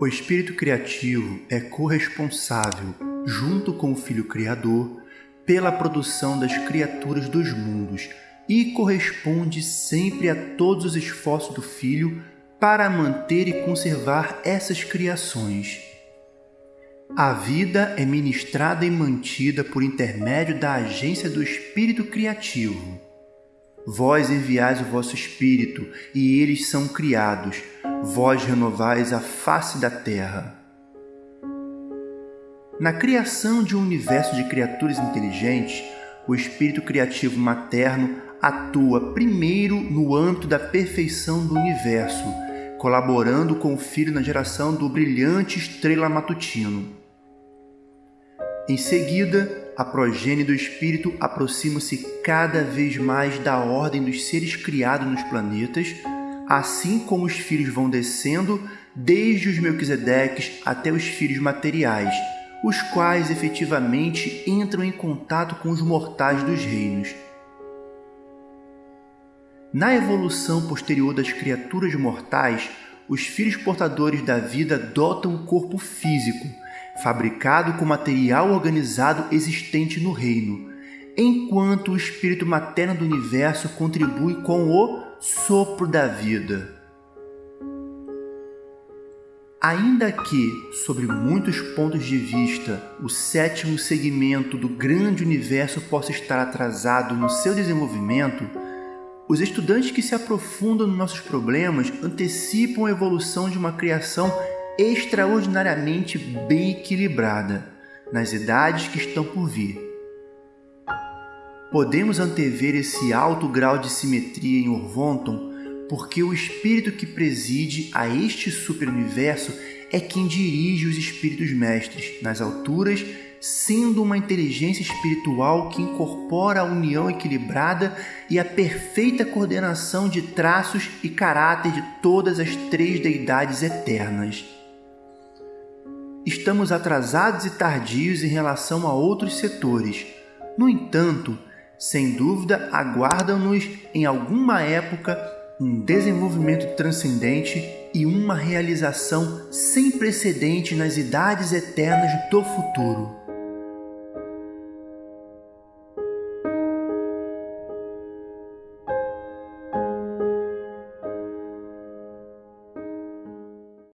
O espírito criativo é corresponsável, junto com o Filho Criador, pela produção das criaturas dos mundos e corresponde sempre a todos os esforços do Filho para manter e conservar essas criações. A vida é ministrada e mantida por intermédio da agência do Espírito Criativo. Vós enviais o vosso Espírito, e eles são criados. Vós renovais a face da terra. Na criação de um universo de criaturas inteligentes, o espírito criativo materno atua primeiro no âmbito da perfeição do universo, colaborando com o filho na geração do brilhante estrela matutino. Em seguida, a progênie do espírito aproxima-se cada vez mais da ordem dos seres criados nos planetas, assim como os filhos vão descendo desde os Melquisedeques até os filhos materiais, os quais efetivamente entram em contato com os mortais dos reinos. Na evolução posterior das criaturas mortais, os filhos portadores da vida dotam um corpo físico, fabricado com material organizado existente no reino, enquanto o espírito materno do universo contribui com o sopro da vida. Ainda que, sobre muitos pontos de vista, o sétimo segmento do grande universo possa estar atrasado no seu desenvolvimento, os estudantes que se aprofundam nos nossos problemas antecipam a evolução de uma criação extraordinariamente bem equilibrada nas idades que estão por vir. Podemos antever esse alto grau de simetria em Orvonton porque o espírito que preside a este superuniverso é quem dirige os espíritos mestres nas alturas, sendo uma inteligência espiritual que incorpora a união equilibrada e a perfeita coordenação de traços e caráter de todas as três deidades eternas estamos atrasados e tardios em relação a outros setores. No entanto, sem dúvida, aguardam-nos em alguma época um desenvolvimento transcendente e uma realização sem precedente nas idades eternas do futuro.